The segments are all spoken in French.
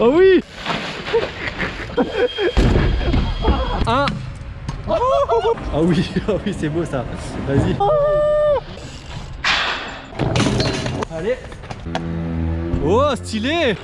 Oh oui Un. Ah oui, ah oui c'est beau ça. Vas-y. Allez. Oh stylé.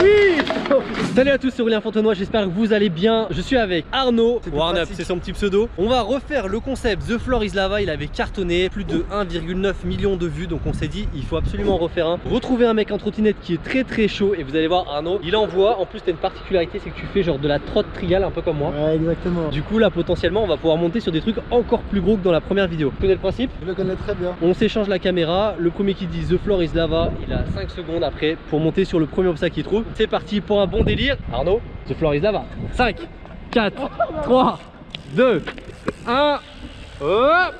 Oui Salut à tous, c'est Aurélien Fontenoy, j'espère que vous allez bien. Je suis avec Arnaud, Warnup, c'est son petit pseudo. On va refaire le concept The Floor is Lava, il avait cartonné plus de 1,9 million de vues, donc on s'est dit il faut absolument en refaire un. Retrouver un mec en trottinette qui est très très chaud et vous allez voir Arnaud, il envoie, en plus t'as une particularité, c'est que tu fais genre de la trotte trial un peu comme moi. Ouais, exactement. Du coup là potentiellement on va pouvoir monter sur des trucs encore plus gros que dans la première vidéo. Tu connais le principe? Je le connais très bien. On s'échange la caméra, le premier qui dit The Floor is Lava, il a 5 secondes après pour monter sur le premier obstacle qu'il trouve. C'est parti pour bon délire. Arnaud, The Floor is Lava. 5, 4, 3, 2, 1. Hop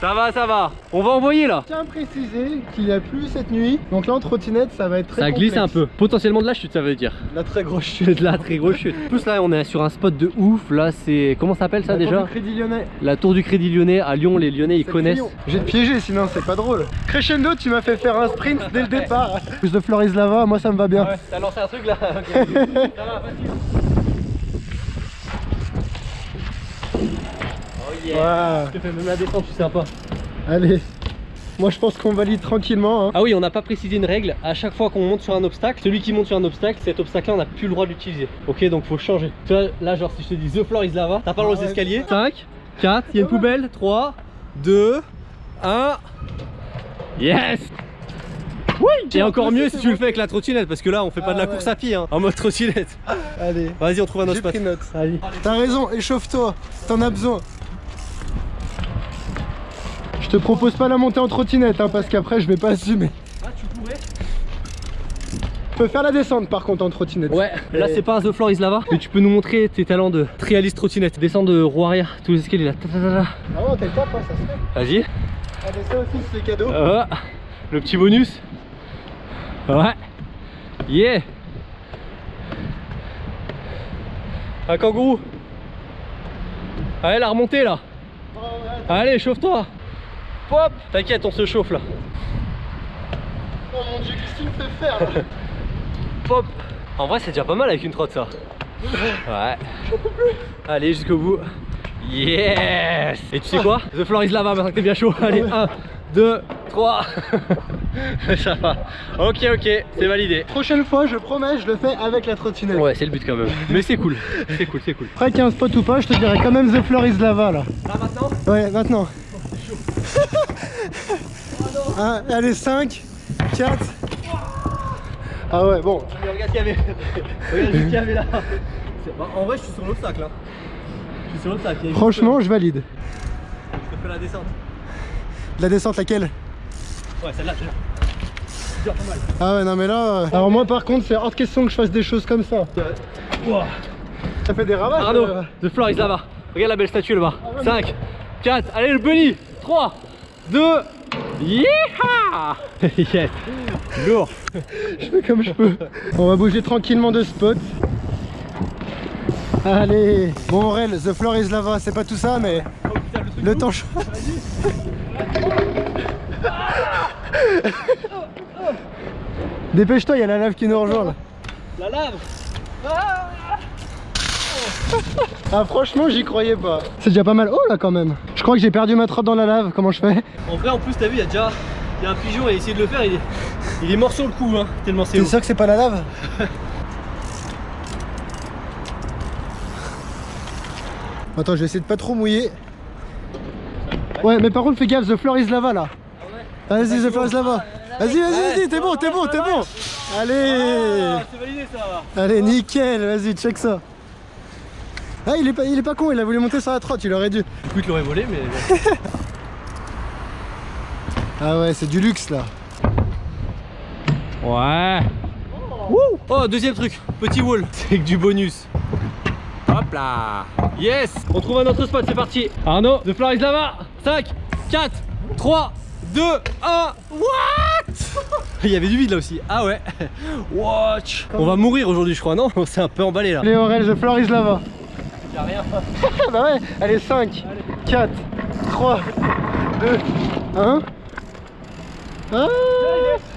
ça va, ça va. On va envoyer là. Tiens à préciser qu'il a plu cette nuit. Donc là en trottinette ça va être très Ça glisse un peu. Potentiellement de la chute, ça veut dire. La très grosse chute. De la très grosse chute. En plus là, on est sur un spot de ouf. Là, c'est. Comment ça s'appelle ça La tour déjà du Crédit Lyonnais. La tour du Crédit Lyonnais. À Lyon, les Lyonnais ils connaissent. J'ai te piégé sinon c'est pas drôle. Crescendo tu m'as fait faire un sprint dès le départ. Plus de Floris Lava, moi ça me va bien. Ouais, t'as lancé un truc là. Ça va, facile. Yeah. Je te fais même la descente, je suis sympa. Allez. Moi je pense qu'on valide tranquillement. hein. Ah oui, on n'a pas précisé une règle. À chaque fois qu'on monte sur un obstacle, celui qui monte sur un obstacle, cet obstacle-là, on n'a plus le droit d'utiliser. Ok, donc faut changer. Tu vois, là, genre, si je te dis The floor is lava, t'as pas le droit aux Ouais. escaliers. 5, 4, il y a une poubelle. 3, 2, 1. Yes Oui Et encore mieux si tu le fais avec la trottinette, parce que là, on fait pas Ah de la ouais. course à pied, hein, en mode trottinette. Allez. Vas-y, on trouve un autre spot. T'as raison, échauffe-toi. T'en as besoin. Je te propose pas la montée en trottinette hein, parce qu'après je vais pas assumer. Ah, tu pourrais Je peux faire la descente par contre en trottinette. Ouais, là c'est pas un The Floor is Lava, mais tu peux nous montrer tes talents de trialiste trottinette. Descends de roue arrière, tous les escaliers là. Ah ouais, t'es le top, hein, ça se fait. Vas-y. Allez, ça aussi c'est cadeau. Ah, le petit bonus. Ouais. Yeah. Un kangourou. Allez, la remontée là. Allez, chauffe-toi. T'inquiète, on se chauffe là. Oh mon dieu, qu'est-ce que tu me fais faire là Pop. En vrai, c'est déjà pas mal avec une trotte ça. Ouais. Allez, jusqu'au bout. Yes. Et tu sais quoi? The floor is lava maintenant que t'es bien chaud. Allez, 1, 2, 3. ça va. Ok, ok, c'est validé. Prochaine fois, je promets, je le fais avec la trottinette. Ouais, c'est le but quand même. Mais c'est cool. C'est cool, c'est cool. Après qu'il y ait un spot ou pas, je te dirais quand même The Floor is Lava là. Là maintenant? Ouais, maintenant. Un, allez, 5, 4. Ah ouais, bon. Mais regarde ce qu'il y avait. regarde ce qu'il y avait là. Bah, en vrai, je suis sur l'obstacle. Hein. Je suis sur l'obstacle. Franchement, je valide. Je te fais la descente. La descente, laquelle? Ouais, celle-là, celle-là. C'est dur, pas mal. Ah ouais, non mais là... euh, Alors moi par contre, c'est hors de question que je fasse des choses comme ça. Ça fait des ravages. Arnaud, euh. The floor is lava. Regarde la belle statue là-bas. 5, 4, allez le bunny. 3, 2, yeeha Yes Lourd Je fais comme je peux. On va bouger tranquillement de spot. Allez. Bon Aurel, The Floor is Lava, c'est pas tout ça, mais Oh putain, le temps... ch- Dépêche-toi, il y a la lave qui nous rejoint là. La lave Ah franchement, j'y croyais pas. C'est déjà pas mal. Oh là quand même. Je crois que j'ai perdu ma trotte dans la lave. Comment je fais En vrai, en plus, t'as vu, il y a déjà y a un pigeon, il a essayé de le faire, il est, il est mort sur le coup, hein, tellement c'est T'es sûr que c'est pas la lave Attends, je vais essayer de pas trop mouiller. Ouais, mais par contre, fais gaffe, The Floor is Lava là. Vas-y, The Floor is Lava. Vas-y, vas-y, vas-y, t'es bon, t'es bon, t'es bon. Allez, Ah, validé ça allez, nickel, vas-y, check ça. Ah, il est pas, il est pas con, il a voulu monter sur la trotte, il aurait dû. Oui, tu l'aurais volé, mais. Ah ouais, c'est du luxe là. Ouais. Wouh oh, deuxième truc, petit wall, c'est que du bonus. Hop là. Yes On trouve un autre spot, c'est parti. Arnaud, The Floor is Lava. 5, 4, 3, 2, 1. What? Il y avait du vide là aussi. Ah ouais. Watch. On va mourir aujourd'hui, je crois, non? On s'est un peu emballé là. Allez, Aurel, The Floor is Lava. Y'a rien. bah ouais, allez 5, 4, 3, 2, 1. Ah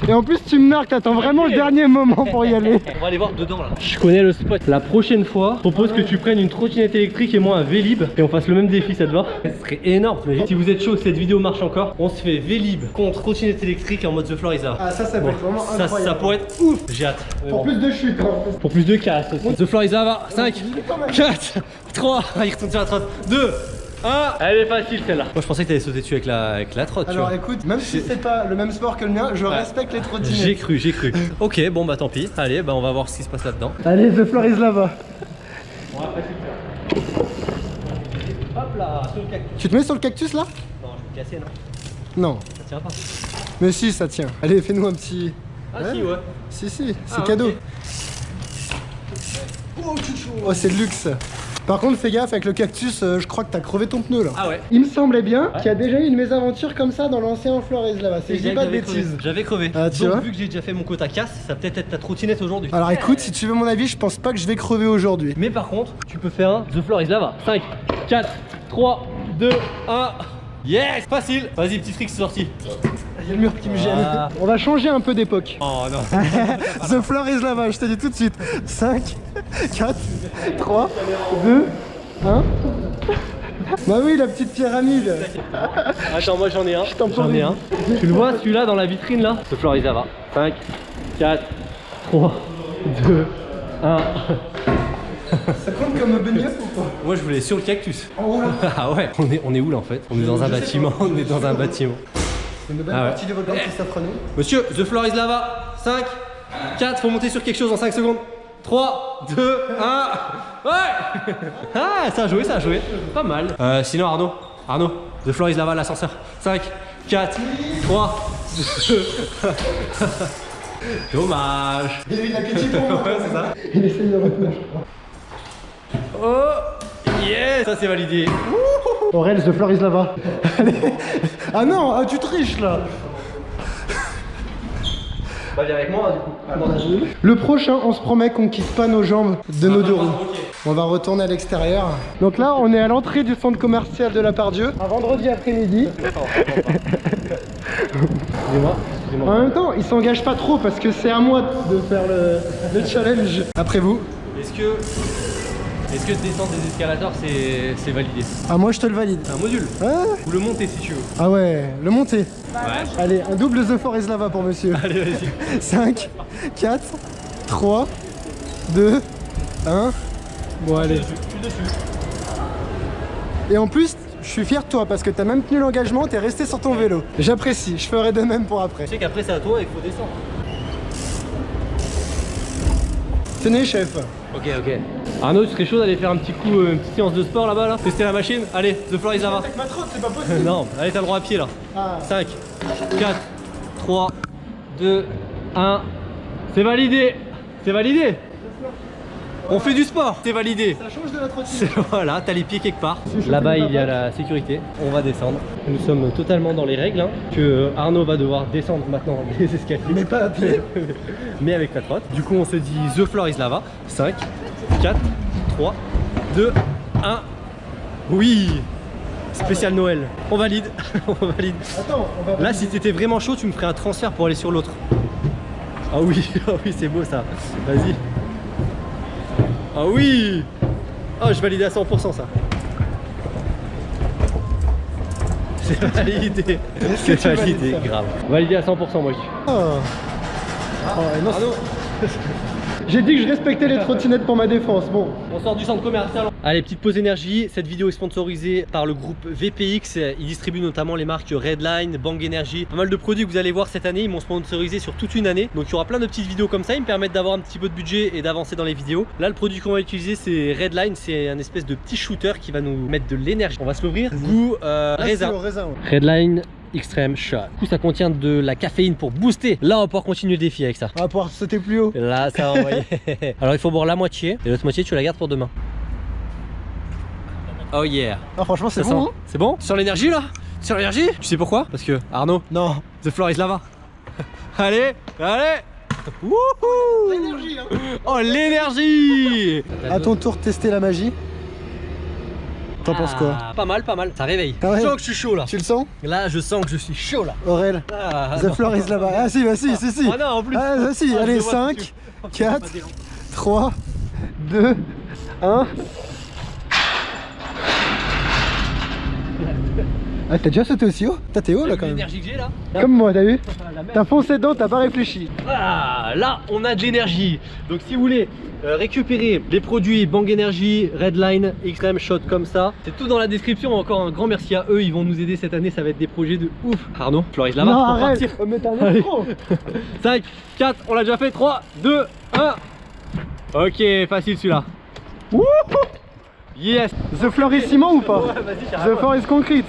Et en plus tu me marques, t'attends vraiment le dernier moment pour y aller. On va aller voir dedans là. Je connais le spot. La prochaine fois, je propose que tu prennes une trottinette électrique et moi un Vélib et on fasse le même défi, ça te va Ce serait énorme. Si vous êtes chaud, que cette vidéo marche encore, on se fait Vélib contre trottinette électrique en mode The Floor is Out. Ah ça ça peut être vraiment Ça, incroyable. ça pourrait être ouf. J'ai hâte. Pour plus de chutes. hein. Pour plus de casse aussi. The Floor is Out, 5, 4, 3, il retourne sur la trotte, 2, 1. Elle est facile celle-là. Moi je pensais que t'allais sauter dessus avec la, avec la trotte. tu Alors vois. écoute, même si c'est pas le même sport que le mien, je respecte les J'ai trottinettes. cru, j'ai cru. ok, bon bah tant pis. Allez, bah on va voir ce qui se passe là-dedans. Allez, The Floor is là-bas. Hop là, sur le cactus. Tu te mets sur le cactus là? Non, je vais me casser, non? Non. Ça tient pas. Mais si, ça tient. Allez, fais-nous un petit... Ah Ouais. si, ouais. Si, si, c'est Ah, cadeau. ok. Oh, c'est de luxe. Par contre, fais gaffe, avec le cactus, euh, je crois que t'as crevé ton pneu là. Ah ouais. Il me semblait bien qu'il y a déjà eu une mésaventure comme ça dans l'ancien Flores là-bas. Si je dis pas de bêtises. J'avais crevé. Ah, tu Donc vois vu que j'ai déjà fait mon quota casse, ça peut-être être ta trottinette aujourd'hui. Alors écoute, si tu veux mon avis, je pense pas que je vais crever aujourd'hui. Mais par contre, tu peux faire un The Floor is Lava. 5, 4, 3, 2, 1. Yes Facile Vas-y, petit trick, c'est sorti. Il y a le mur qui me gêne. Ah. On va changer un peu d'époque. Oh non. The floor is là-bas, je te dis tout de suite. 5, 4, 3, 2, 1. Bah oui, la petite pyramide. Attends, moi j'en ai un. t'en J'en ai un. Tu le vois celui-là dans la vitrine là? The Floor is Lava. 5, 4, 3, 2, 1. Ça compte comme un beignet ou pas? Moi je voulais sur le cactus. En haut là. Ah ouais On est, on est où là en fait? On est dans un Je bâtiment. On est dans un bâtiment. C'est une belle Ah ouais. partie de votre qui s'offre à nous. Monsieur, The Floor is Lava. 5, 4, faut monter sur quelque chose en 5 secondes. 3, 2, 1. Ouais Ah, ça a joué, ça a joué. Pas mal. Euh, sinon, Arnaud, Arnaud, The Floor is Lava, l'ascenseur. 5, 4, 3, 2. Dommage. Il a eu de l'appétit pour moi. Ouais, c'est ça. Il essaye de retenir, je crois. Oh Yes Ça c'est validé. Aurel, The floor is là-bas. Allez. Ah non, ah, tu triches là. Bah viens avec moi du coup. Le prochain, on se promet qu'on quitte pas nos jambes de nos deux roues. On va retourner à l'extérieur. Donc là, on est à l'entrée du centre commercial de la Pardieu. Un vendredi après-midi. Excusez-moi. Excusez-moi. En même temps, ils s'engagent pas trop parce que c'est à moi de faire le, le challenge. Après vous. Est-ce que. Est-ce que descendre des escalators c'est validé Ah, moi je te le valide. Un module. Ah, Ou le monter si tu veux. ah ouais, le monter. Ouais. Allez, un double The Forest Lava pour monsieur. Allez vas-y. 5, 4, 3, 2, 1. Bon, allez. Je suis dessus. Et en plus, je suis fier de toi parce que t'as même tenu l'engagement, t'es resté sur ton vélo. J'apprécie, je ferai de même pour après. Tu sais qu'après c'est à toi et qu'il faut descendre. Tenez, chef. Ok, ok. Arnaud, tu serais chaud d'aller faire un petit coup, euh, une petite séance de sport là-bas là? Tester la machine? Allez, The Floor is. Avec ma trotte, c'est pas possible. non, allez, t'as le droit à pied là. Ah. 5, 4, 3, 2, 1. C'est validé C'est validé On fait du sport C'est validé Ça change de la trottinette. Voilà, t'as les pieds quelque part. Là-bas, il y a la sécurité. On va descendre. Nous sommes totalement dans les règles. hein, que Arnaud va devoir descendre maintenant les escaliers. Mais pas à pied. Mais avec la trotte. Du coup, on se dit The Floor is Lava. 5, 4, 3, 2, 1. Oui Spécial Noël. On valide. on valide. Attends, on va. Là, si t'étais vraiment chaud, tu me ferais un transfert pour aller sur l'autre. Ah oui, ah oui, c'est beau ça. Vas-y. Ah oui Oh, je valide à 100% ça. C'est validé. C'est validé, grave. Validé à 100%, moi je dis. Oh. Oh, non, J'ai dit que je respectais les trottinettes pour ma défense. Bon, On sort du centre commercial. Allez, petite pause énergie. Cette vidéo est sponsorisée par le groupe VPX. Ils distribuent notamment les marques Redline, Bang Energy. Pas mal de produits que vous allez voir cette année. Ils m'ont sponsorisé sur toute une année. Donc il y aura plein de petites vidéos comme ça. Ils me permettent d'avoir un petit peu de budget et d'avancer dans les vidéos. Là, le produit qu'on va utiliser, c'est Redline. C'est un espèce de petit shooter qui va nous mettre de l'énergie. On va se l'ouvrir. Goût euh, raisin. ouais. Redline Extreme Shot. Du coup, ça contient de la caféine pour booster. Là, on va pouvoir continuer le défi avec ça. On va pouvoir sauter plus haut. Là, ça va envoyer. Alors, il faut boire la moitié et l'autre moitié, tu la gardes pour demain. Oh yeah. Ah, franchement, c'est Ça bon. sent- C'est bon Sur l'énergie là Sur l'énergie Tu sais pourquoi? Parce que Arnaud, hein non. The Floor is Lava. allez, allez Wouhou L'énergie, hein. Oh l'énergie À ton tour, tester la magie. T'en penses quoi Ah, Pas mal, pas mal. Ça réveille. Ah ouais Je sens que je suis chaud là. Tu le sens? Là, je sens que je suis chaud là. Aurel, Ah, The non. floor is là-bas. Ah si, bah si, si, si. Ah non, en plus. Ah, bah si, Ah, allez, le vois 5, tout de suite. 4, 3, 2, 1. Ah, t'as déjà sauté aussi haut T'as t'es haut là quand même. L'énergie que j'ai là. Comme moi, t'as vu. T'as foncé dedans, t'as pas réfléchi. Ah, là, on a de l'énergie. Donc, si vous voulez euh, récupérer les produits Bang Energy, Redline, Extreme Shot comme ça, c'est tout dans la description. Encore un grand merci à eux. Ils vont nous aider cette année. Ça va être des projets de ouf. Arnaud, Floris là-bas. non, pour arrête partir. Oh, Mais t'as un Allez. escroc 5, 4, on l'a déjà fait. 3, 2, 1. Ok, facile celui-là. Yes. The floor is ciment ou pas Ouais, The is concrete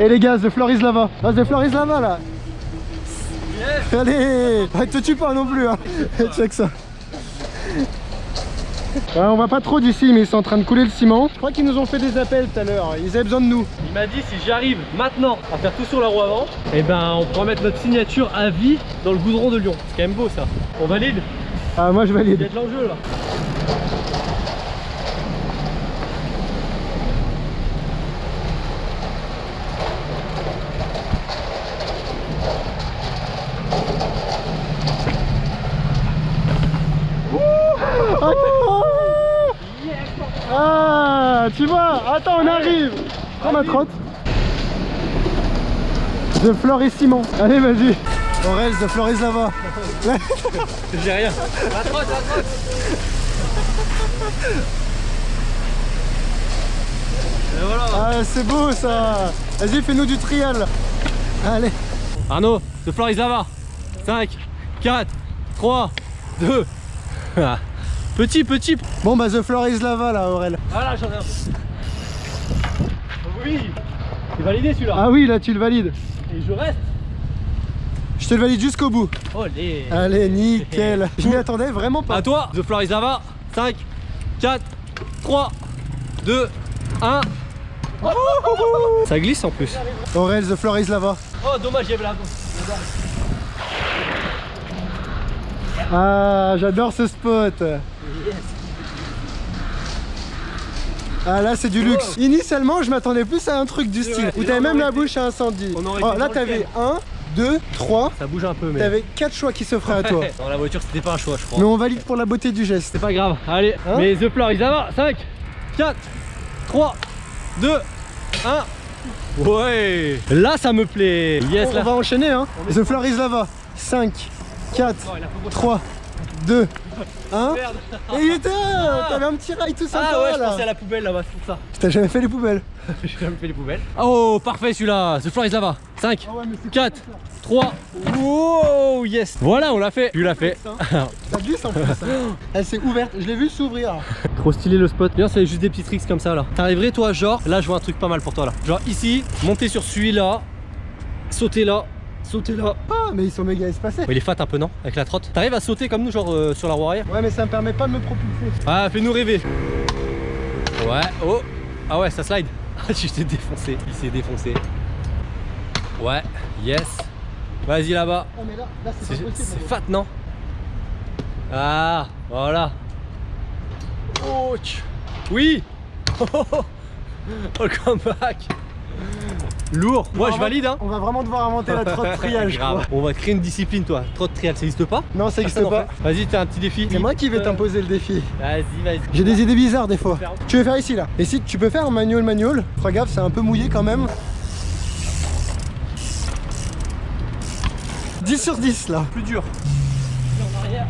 Et les gars, The floor is lava. Ah, The floor is lava là. Yes. Allez. Ah, Te tue pas non plus hein. Check ça. Ouais, on va pas trop d'ici mais ils sont en train de couler le ciment. Je crois qu'ils nous ont fait des appels tout à l'heure. Ils avaient besoin de nous. Il m'a dit si j'arrive maintenant à faire tout sur la roue avant, et ben on pourra mettre notre signature à vie dans le goudron de Lyon. C'est quand même beau ça. On valide Ah moi je Il y a valide de l'enjeu là. Attends Ah tu vois Attends on arrive Prends ma trotte The floor is ciment Allez vas-y Aurel, The floor is lava J'ai rien. La trotte, la trotte. Et voilà. Ah c'est beau ça Vas-y fais-nous du trial Allez Arnaud, The floor is lava. 5, 4, 3, 2. Petit, petit. Bon bah The floor is lava là Aurel Voilà, j'en ai un. Oui. C'est validé celui-là. Ah oui là tu le valides Et je reste. Je te le valide jusqu'au bout Olé. Allez nickel Je m'y attendais vraiment pas À toi, The Floor is Lava. 5, 4, 3, 2, 1. Ça glisse en plus. Aurel, The floor is lava Oh, dommage, il Ah j'adore ce spot Ah là c'est du luxe Initialement je m'attendais plus à un truc du style. Où t'avais même la bouche à incendie Oh, Là t'avais 1, 2, 3 Ça bouge un peu, mais. T'avais 4 choix qui s'offraient à toi Dans la voiture, c'était pas un choix, je crois. Mais on valide pour la beauté du geste C'est pas grave. Allez, Hein mais The Floor is Lava. 5, 4, 3, 2, 1. Ouais. Là, ça me plaît. Yes, On là. va enchaîner hein The floor is lava 5, 4, Non, il a fait 3, 2, 1 Merde. Et il était là T'avais un petit rail tout sympa Ah ouais, je là pensais à la poubelle là-bas, c'est pour ça. T'as jamais fait les poubelles J'ai jamais fait les poubelles. Oh, parfait celui-là. The Floor is Lava. 5, Ah ouais mais c'est 4, 3. Wow, yes. Voilà, on l'a fait. Tu l'as fait. Ça glisse en plus hein. Elle s'est ouverte, je l'ai vu s'ouvrir Trop stylé le spot. Bien, c'est juste des petits tricks comme ça là. T'arriverais toi, genre, là je vois un truc pas mal pour toi là. Genre ici, monter sur celui-là, sauter là, sauter là. Ah mais ils sont méga espacés Oh, il est fat un peu, non Avec la trotte. T'arrives à sauter comme nous, genre euh, sur la roue arrière Ouais mais ça me permet pas de me propulser Ah, fais-nous rêver. Ouais, oh. Ah ouais, ça slide. Ah, tu t'es défoncé. Il s'est défoncé. Ouais, yes. Vas-y là-bas. Ah mais là, là c'est C'est pas possible c'est fat, non Ah, voilà. Oh, oui. Oh, oh, oh. Oh, le comeback. Lourd. Moi, je valide, hein. On va vraiment devoir inventer la trotte Grave. crois On va créer une discipline, toi. Trotte trial, ça existe pas Non ça existe pas. Vas-y, t'as un petit défi. C'est moi qui vais Euh, t'imposer le défi Vas-y, vas-y. J'ai des idées bizarres des fois Tu veux faire ici là Et si tu peux faire un manual manual Fais gaffe c'est un peu mouillé quand même 10 sur 10 là Plus dur. En arrière.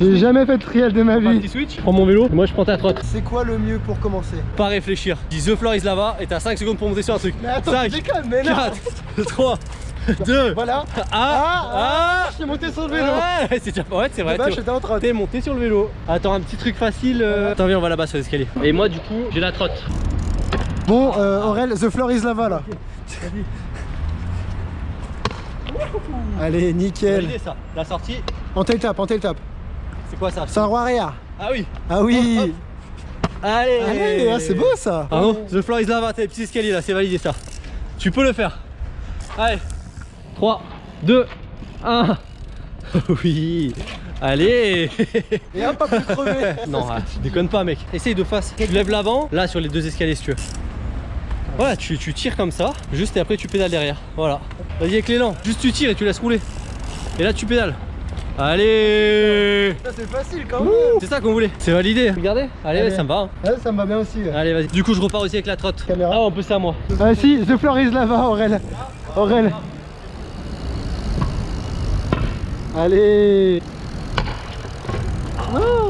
J'ai jamais fait de trial de ma Un vie petit switch. Prends mon vélo. Moi, je prends ta trotte. C'est quoi le mieux pour commencer Pas réfléchir. Dis The floor is lava et t'as 5 secondes pour monter sur un truc. Mais attends 5, tu déconnes mais non 4, 3, 2, Voilà ah, Ah, ah, Je suis monté sur le vélo Ouais, c'est déjà pas ouais, c'est vrai. Bah t'es- j'étais en train T'es monté sur le vélo. Attends, un petit truc facile. euh. Attends, viens, on va là-bas sur l'escalier. Et moi, du coup, j'ai la trotte. Bon euh, Aurel, the floor is lava là Allez nickel Validé ça. La sortie, En tail tap, en tail tap c'est quoi ça C'est un roi arrière Ah oui. Ah oui Hop. Allez. Allez, ah, c'est beau ça Ah non, The floor is lava, t'as les petits escaliers là, c'est validé ça. Tu peux le faire. Allez. 3, 2, 1. Oui. Allez Et hop, pas plus crever. Non, ah, déconne pas mec. Essaye de face. Tu lèves l'avant, là sur les deux escaliers si tu veux. Voilà, tu, tu tires comme ça, juste et après tu pédales derrière. Voilà. Vas-y avec l'élan, juste tu tires et tu laisses rouler. Et là tu pédales. Allez Ça, c'est facile quand même. C'est ça qu'on voulait. C'est validé. Regardez. Allez, Allez. ça me va. hein. Ouais, ça me va bien aussi. ouais. Allez, vas-y. Du coup, je repars aussi avec la trotte. Caméra. Ah, on peut ça à moi. Ah si, The Floor is Lava, Aurel. Aurel. Allez.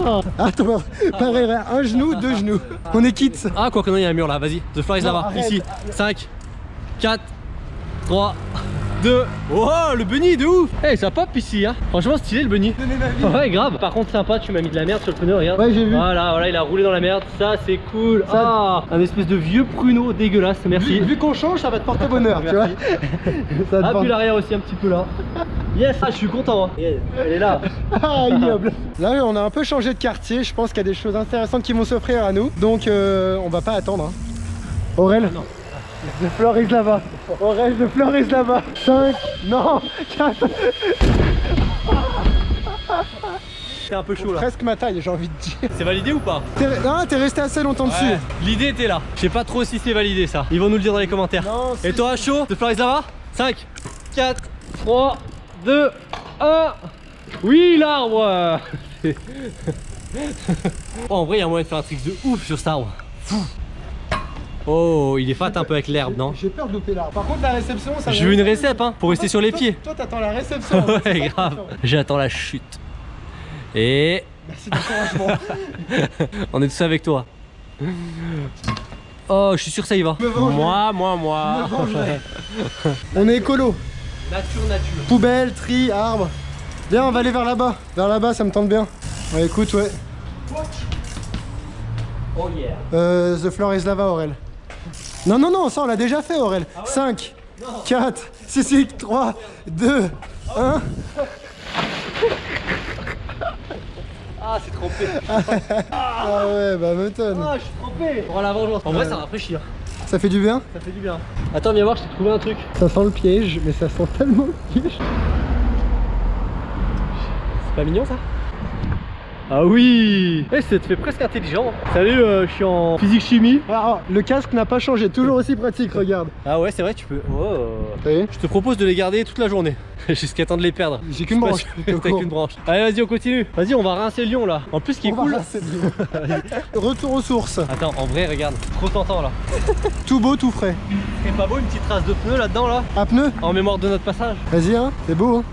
Ah, Attends, pareil, un genou, deux genoux. On est quitte. Ah, quoi que non, il y a un mur là. Vas-y. The floor is Non, là-bas. Ici. 5, 4, 3, 2. Oh, le bunny de ouf. Eh, ça pop ici, hein. Franchement, stylé le bunny. Donner ma vie. Ouais, grave. Par contre, sympa, tu m'as mis de la merde sur le pneu, regarde. Ouais, j'ai vu. Voilà, voilà, il a roulé dans la merde. Ça, c'est cool. Ça- Ah, un espèce de vieux pruneau dégueulasse. Merci. Vu, vu qu'on change, ça va te porter bonheur, tu vois. Ça Ah, puis porter- l'arrière aussi un petit peu là. Yes, ah, je suis content. Hein. Elle est là. Ah, ignoble. Là, on a un peu changé de quartier. Je pense qu'il y a des choses intéressantes qui vont s'offrir à nous. Donc, euh, on va pas attendre. hein. Aurel non. The floor is Aurel, the floor is lava. 5, non, 4. C'est un peu chaud là. Presque ma taille, j'ai envie de dire. C'est validé ou pas non, t'es resté assez longtemps dessus. L'idée était là. Je sais pas trop si c'est validé ça. Ils vont nous le dire dans les commentaires. Non, Et toi, chaud De Floris Lava 5, 4, 3, 2, 1. Oui, l'arbre Oh, en vrai, il y a moyen de faire un truc de ouf sur cet arbre. Fou. Oh, il est fat un peu avec l'herbe, non J'ai peur de louper là. Par contre, la réception, ça Je veux une récep, hein, pour rester sur les Toi- pieds. Toi, t'attends la réception. Ouais, grave. J'attends la chute. Et Merci d'encouragement. on est tous avec toi. Oh, je suis sûr que ça y va. Moi, moi, moi. On est écolo. Nature, nature. Poubelle, tri, arbre. Viens, on va aller vers là-bas. Vers là-bas, ça me tente bien. Ouais, écoute, ouais. Oh yeah. Euh, the floor is lava, Aurel. Non, non, non, ça on l'a déjà fait, Aurel. Ah 5, 4, 6, 6, 3, 2, 1. Ah, c'est trempé. Ah ouais, bah m'étonne. Ah, je suis trempé. Pour la vengeance. En vrai, ça rafraîchit. hein. Ça fait du bien Ça fait du bien. Attends, viens voir, je t'ai trouvé un truc. Ça sent le piège, mais ça sent tellement le piège. C'est pas mignon ça? Ah oui Eh, ça te fait presque intelligent. Salut, euh, je suis en physique chimie. Ah, le casque n'a pas changé, toujours aussi pratique, regarde. Ah ouais, c'est vrai, tu peux. Oh. Je te propose de les garder toute la journée. Jusqu'à temps de les perdre. J'ai qu'une branche. T'as qu'une branche. Allez, vas-y, on continue. Vas-y, on va rincer le lion là. En plus, ce qui est On cool. Retour aux sources. Attends, en vrai, regarde. Trop tentant là. Tout beau, tout frais. C'est pas beau une petite trace de pneu là-dedans là Un pneu En mémoire de notre passage. Vas-y, hein, c'est beau. Hein.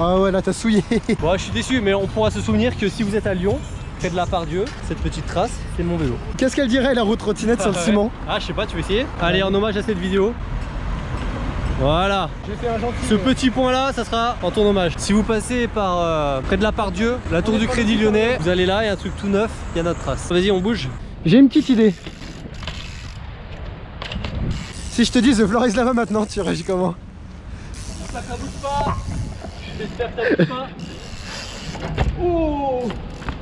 Ah ouais, là t'as souillé. Bon, je suis déçu, mais on pourra se souvenir que si vous êtes à Lyon, près de la Part-Dieu, cette petite trace, c'est mon vélo. Qu'est-ce qu'elle dirait la route trottinette sur le Ouais. ciment Ah, je sais pas, tu veux essayer Allez, en hommage à cette vidéo. Voilà. J'ai fait un gentil. Ce petit point là, ça sera en ton hommage. Si vous passez par euh, près de la Part-Dieu, la tour du Crédit Lyonnais, vous allez là, il y a un truc tout neuf, il y a notre trace. Vas-y, on bouge. J'ai une petite idée. Si je te dis The Floor is Lava maintenant, tu réagis comment? Ça, ça bouge pas. J'espère que pas. Oh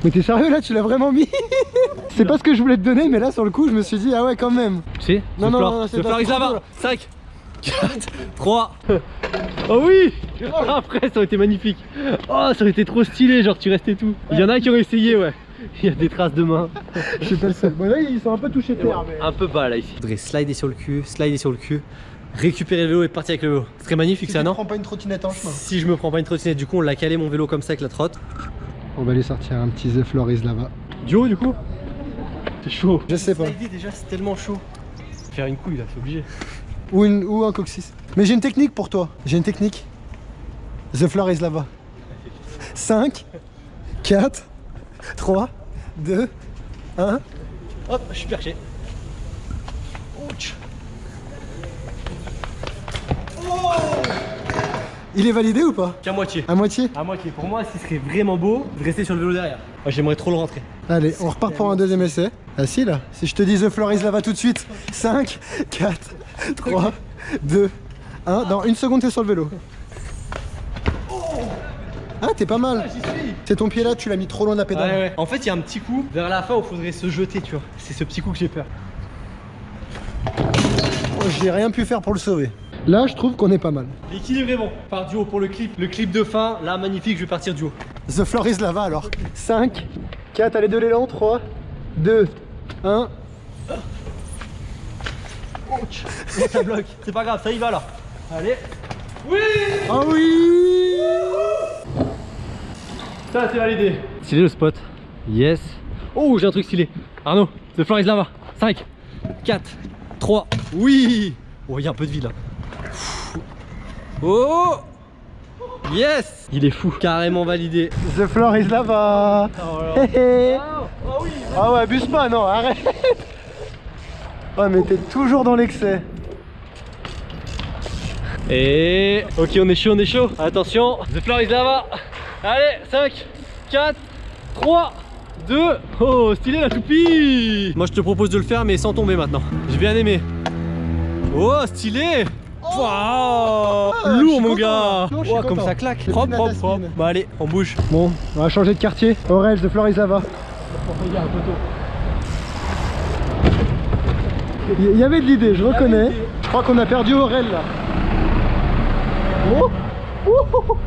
Mais t'es sérieux là, tu l'as vraiment mis C'est pas ce que je voulais te donner, mais là sur le coup, je me suis dit, ah ouais, quand même. Tu sais Non, non, non, c'est Le pas là-bas. cool. 5, 4, 3. Oh oui Après, ça aurait été magnifique. Oh, ça aurait été trop stylé, genre tu restais tout. Il y en a qui ont essayé, ouais. Il y a des traces de main. Je suis pas le seul. Bon, là, ils sont un peu touchés terre, mais. Un peu bas là ici. Faudrait slider sur le cul, slider sur le cul, récupérer le vélo et partir avec le vélo. Ce serait magnifique Si ça, non prends pas une trottinette en chemin. Si je me prends pas une trottinette, du coup on l'a calé mon vélo comme ça avec la trotte. On va aller sortir un petit The Floor is Lava. Duo du coup C'est chaud. Je sais pas. Déjà c'est tellement chaud. Faire une couille là, c'est obligé. Ou, une, ou un coccyx. Mais j'ai une technique pour toi. J'ai une technique. The Floor is Lava. 5, 4, 3, 2, 1. Hop, je suis perché. Ouch. Il est validé ou pas Qu'à moitié. À moitié À moitié. Pour moi, ce qui serait vraiment beau de rester sur le vélo derrière. Moi, j'aimerais trop le rentrer. Allez, on repart pour un deuxième essai. Ah si là, si je te dis The Floor is Lava tout de suite. 5, 4, 3, 2, 1. Dans une seconde, t'es sur le vélo. Ah, t'es pas mal. C'est ton pied là, tu l'as mis trop loin de la pédale. ouais. En fait, il y a un petit coup vers la fin où il faudrait se jeter, tu vois. C'est ce petit coup que j'ai peur. j'ai rien pu faire pour le sauver. Là, je trouve qu'on est pas mal. L'équilibre est bon. Par duo pour le clip. Le clip de fin, là, magnifique, je vais partir duo. The floor is lava alors. 5, 4, allez, de l'élan, 3, 2, 1. ça bloque. C'est pas grave, ça y va là. Allez. Oui Oh oui Ça, c'est validé. Stylé le spot. Yes. Oh, j'ai un truc stylé. Arnaud, The floor is lava. 5, 4, 3. Oui Oh, il y a un peu de vie là. Oh Yes Il est fou, carrément validé. The floor is lava Hé hé. Ah ouais, abuse pas, non, arrête Oh mais t'es toujours dans l'excès Et... Ok, on est chaud, on est chaud. Attention, The floor is lava. Allez, 5, 4, 3, 2... Oh, stylé la toupie Moi, je te propose de le faire, mais sans tomber maintenant. J'ai bien aimé. Oh, stylé Waouh Lourd mon gars Non, je suis Ouah, Comme ça claque Propre, propre, propre. Bah allez, on bouge. Bon, on va changer de quartier. Aurel, The floor is lava. Il y avait de l'idée, je reconnais. Je crois qu'on a perdu Aurel là. Oh Oh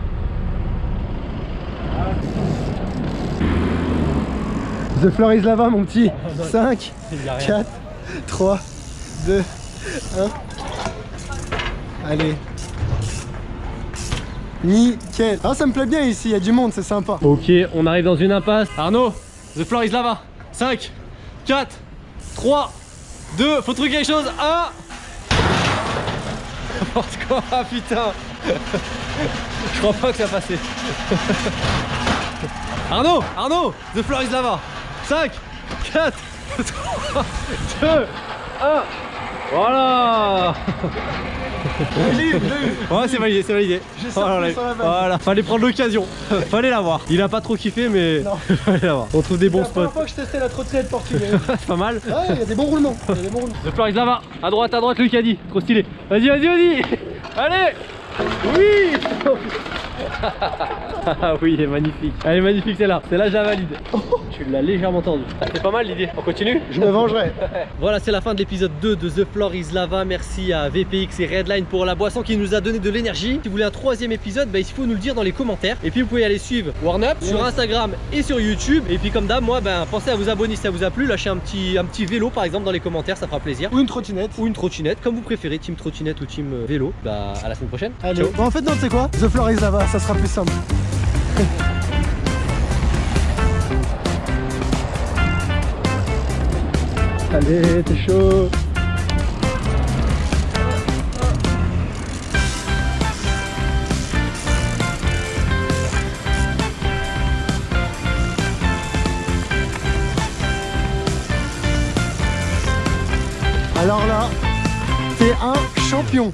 The floor is lava mon petit. 5, Il y a rien. 4, 3, 2, 1. Allez. Nickel. Ah ça me plaît bien ici, il y a du monde, c'est sympa. Ok, on arrive dans une impasse. Arnaud, The floor is lava. 5, 4, 3, 2, faut trouver quelque chose. 1. N'importe quoi, ah, putain. Je crois pas que ça passait. Arnaud, Arnaud, The floor is lava. 5, 4, 3, 2, 1. Voilà Ouais c'est validé, c'est validé. Voilà, voilà, fallait prendre l'occasion. fallait l'avoir. Il a pas trop kiffé mais Non. fallait l'avoir. On trouve des C'est bons la première spots. fois que je testais la trottinette portugaise. c'est pas mal. Ouais, il y a des bons roulements. Il y a des bons roulements. Floor is là-bas. À droite, à droite, Lucas dit. Trop stylé. Vas-y, vas-y, vas-y. Allez Oui Ah oui, elle est magnifique. Elle est magnifique celle-là. Celle-là, je la valide. Tu l'as légèrement tendue. C'est pas mal l'idée. On continue Je me vengerai. Voilà, c'est la fin de l'épisode 2 de The Floor is Lava. Merci à VPX et Redline pour la boisson qui nous a donné de l'énergie. Si vous voulez un troisième épisode, bah, il faut nous le dire dans les commentaires. Et puis vous pouvez aller suivre Warnup sur. Instagram et sur YouTube. Et puis comme d'hab, moi, ben, pensez à vous abonner si ça vous a plu. Lâchez un petit, un petit vélo par exemple dans les commentaires, ça fera plaisir. Ou une trottinette. Ou une trottinette, comme vous préférez, team trottinette ou team euh, vélo. Bah à la semaine prochaine. Allez. Ciao. Bon, en fait, non, sais quoi? The floor is lava, ça sera plus simple. Allez, t'es chaud. Alors là, t'es un champion.